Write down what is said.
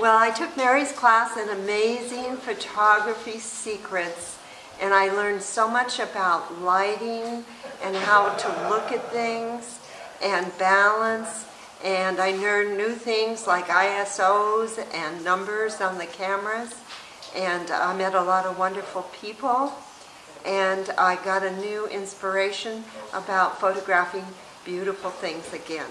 Well, I took Mary's class in Amazing Photography Secrets, and I learned so much about lighting and how to look at things and balance. And I learned new things like ISOs and numbers on the cameras. And I met a lot of wonderful people. And I got a new inspiration about photographing beautiful things again.